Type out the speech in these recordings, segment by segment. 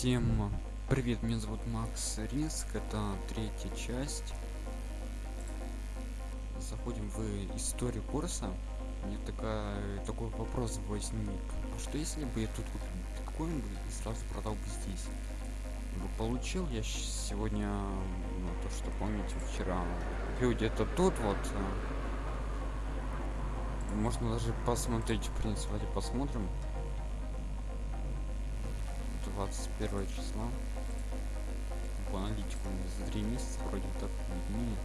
Всем привет, меня зовут Макс Риск, это третья часть. Заходим в историю курса. Мне такая, такой вопрос возник. А что если бы я тут купил биткоин и сразу продал бы здесь? Бы получил я сегодня, ну, то что помните, вчера купил где-то тут вот. э, Можно даже посмотреть, в принципе, посмотрим. 21 числа по аналитику за три месяца вроде так виднее.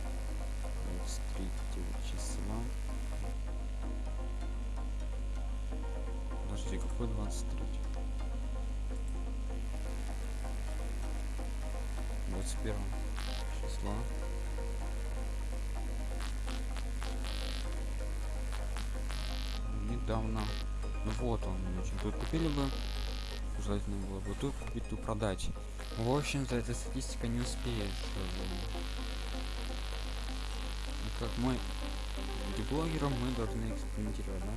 23 числа подожди какой 23 21 числа недавно. Ну вот он значит, тут купили бы желательно было бы тут купить, тут продать. В общем-то, эта статистика не успеет. Ну, как мы блогером мы должны экспериментировать, да?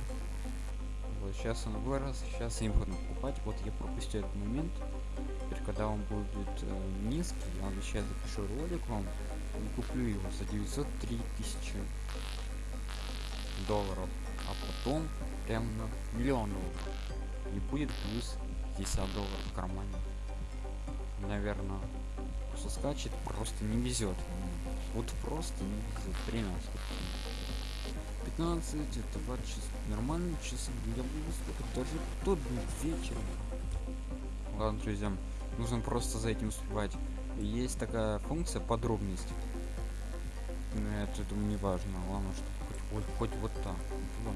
Вот сейчас он вырос, сейчас им буду покупать. Вот я пропустил этот момент. Теперь, когда он будет э, низкий, я сейчас запишу ролик вам и куплю его за 903 тысячи долларов. А потом прям на миллион долларов. И будет плюс 50 долларов в кармане. Наверное, что скачет, просто не везет. Вот просто не везет. 13. 15, это 2 часа. Нормальные часы. Я буду сколько даже тот вечером. Ладно, друзья, нужно просто за этим успевать. Есть такая функция подробность. Но это думаю не важно. Главное, что хоть, хоть, хоть вот. Вот.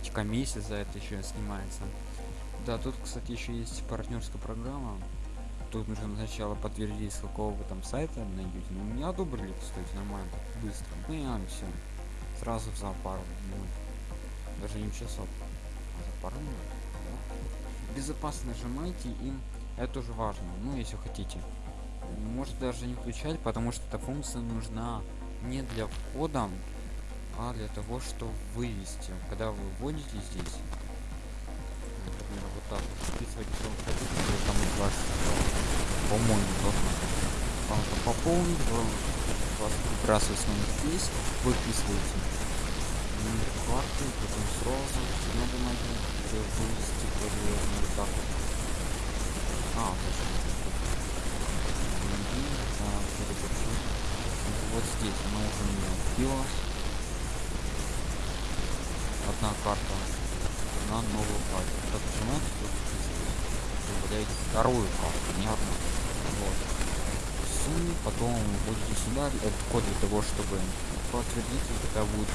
Ведь комиссия за это еще снимается. Да, тут, кстати, еще есть партнерская программа. Тут нужно сначала подтвердить, с какого вы там сайта найдете. Ну, меня одобрили, кстати, нормально, быстро. Ну, я все. Сразу за пару минут. Даже не часов. А за пару минут. Да. Безопасно нажимайте им. Это тоже важно. Ну, если хотите. Может даже не включать, потому что эта функция нужна не для входа, а для того, что вывести. Когда вы вводите здесь, например, вот так что вы хотите, там из вас, по-моему, должно там пополнить, вы вас выбрасывается номер здесь, вы вписываете номер карты, потом сразу на бумаге, где вывести проверяем вот так вот. А, точно. Вот здесь она уже у меня Одна карта на новую карту. Так нажимаете, тут добавляете вторую карту, не одну. Вот. Сумме, потом вводите сюда этот код для того, чтобы подтвердить, и тогда будет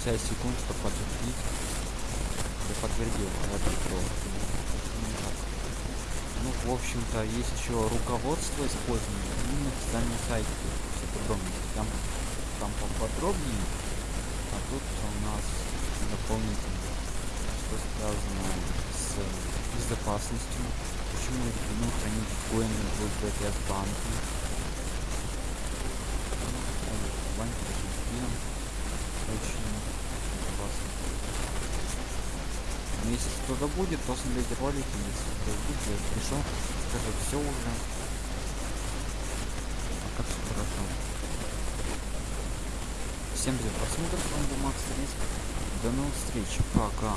30 секунд, чтобы подтвердить. Я подтвердил, а это что? Ну, в общем-то, есть еще руководство использования и на официальном сайте. Там, там поподробнее, тут у нас дополнительно что связано с безопасностью. Почему рекомендую хранить коины в библиотеке банка. Банк очень безопасно. Но если что-то будет, то смотрите ролики, если что будет, я пришел, скажу все уже. А как все хорошо. Всем привет, просмотр, с вами был Макс Риск. До новых встреч, пока.